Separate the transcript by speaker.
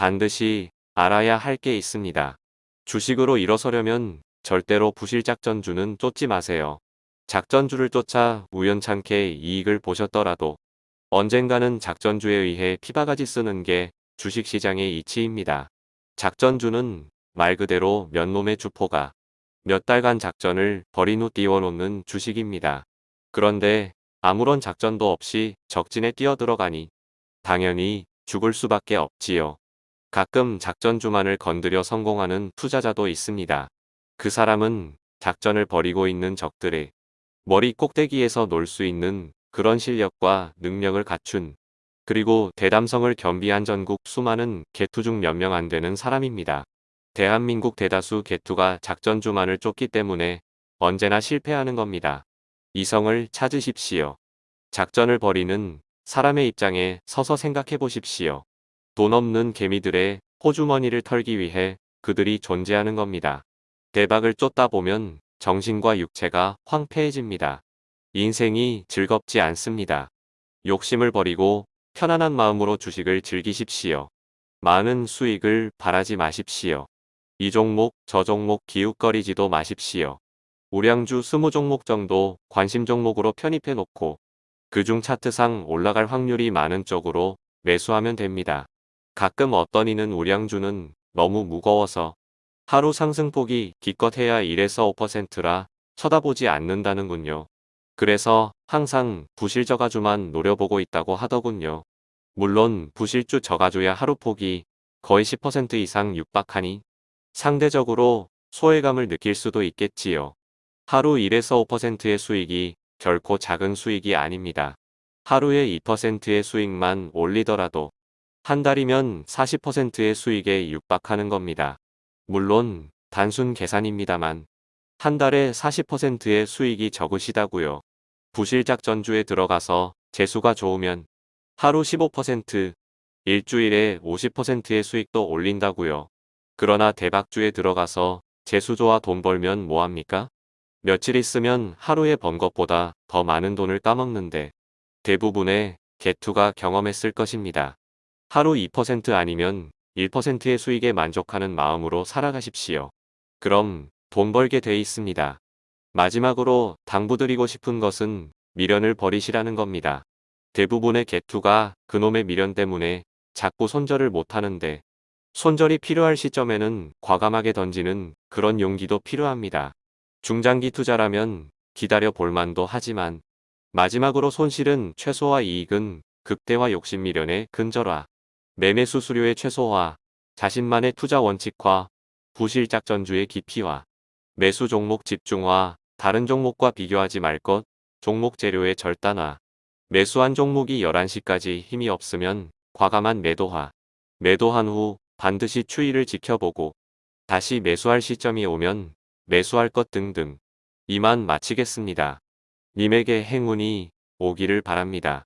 Speaker 1: 반드시 알아야 할 게 있습니다. 주식으로 일어서려면 절대로 부실작전주는 쫓지 마세요. 작전주를 쫓아 우연찮게 이익을 보셨더라도 언젠가는 작전주에 의해 피바가지 쓰는 게 주식시장의 이치입니다. 작전주는 말 그대로 몇 놈의 주포가 몇 달간 작전을 벌인 후 띄워놓는 주식입니다. 그런데 아무런 작전도 없이 적진에 뛰어들어가니 당연히 죽을 수밖에 없지요. 가끔 작전주만을 건드려 성공하는 투자자도 있습니다. 그 사람은 작전을 벌이고 있는 적들의 머리 꼭대기에서 놀 수 있는 그런 실력과 능력을 갖춘 그리고 대담성을 겸비한 전국 수많은 개투 중 몇 명 안 되는 사람입니다. 대한민국 대다수 개투가 작전주만을 쫓기 때문에 언제나 실패하는 겁니다. 이성을 찾으십시오. 작전을 벌이는 사람의 입장에 서서 생각해 보십시오. 돈 없는 개미들의 호주머니를 털기 위해 그들이 존재하는 겁니다. 대박을 쫓다 보면 정신과 육체가 황폐해집니다. 인생이 즐겁지 않습니다. 욕심을 버리고 편안한 마음으로 주식을 즐기십시오. 많은 수익을 바라지 마십시오. 이 종목 저 종목 기웃거리지도 마십시오. 우량주 20종목 정도 관심 종목으로 편입해 놓고 그중 차트상 올라갈 확률이 많은 쪽으로 매수하면 됩니다. 가끔 어떤 이는 우량주는 너무 무거워서 하루 상승폭이 기껏해야 1에서 5%라 쳐다보지 않는다는군요. 그래서 항상 부실저 가주만 노려보고 있다고 하더군요. 물론 부실주 저가주야 하루 폭이 거의 10% 이상 육박하니 상대적으로 소외감을 느낄 수도 있겠지요. 하루 1에서 5%의 수익이 결코 작은 수익이 아닙니다. 하루에 2%의 수익만 올리더라도 한 달이면 40%의 수익에 육박하는 겁니다. 물론 단순 계산입니다만 한 달에 40%의 수익이 적으시다고요. 부실작 전주에 들어가서 재수가 좋으면 하루 15%, 일주일에 50%의 수익도 올린다고요. 그러나 대박주에 들어가서 재수 좋아 돈 벌면 뭐합니까? 며칠 있으면 하루에 번 것보다 더 많은 돈을 따먹는데 대부분의 개투가 경험했을 것입니다. 하루 2% 아니면 1%의 수익에 만족하는 마음으로 살아가십시오. 그럼 돈 벌게 돼 있습니다. 마지막으로 당부드리고 싶은 것은 미련을 버리시라는 겁니다. 대부분의 개투가 그놈의 미련 때문에 자꾸 손절을 못하는데 손절이 필요할 시점에는 과감하게 던지는 그런 용기도 필요합니다. 중장기 투자라면 기다려 볼만도 하지만 마지막으로 손실은 최소화 이익은 극대화 욕심 미련의 근절화 매매 수수료의 최소화 자신만의 투자 원칙화 부실작 전주의 깊이화 매수 종목 집중화 다른 종목과 비교하지 말 것 종목 재료의 절단화 매수한 종목이 11시까지 힘이 없으면 과감한 매도화 매도한 후 반드시 추이를 지켜보고 다시 매수할 시점이 오면 매수할 것 등등 이만 마치겠습니다. 님에게 행운이 오기를 바랍니다.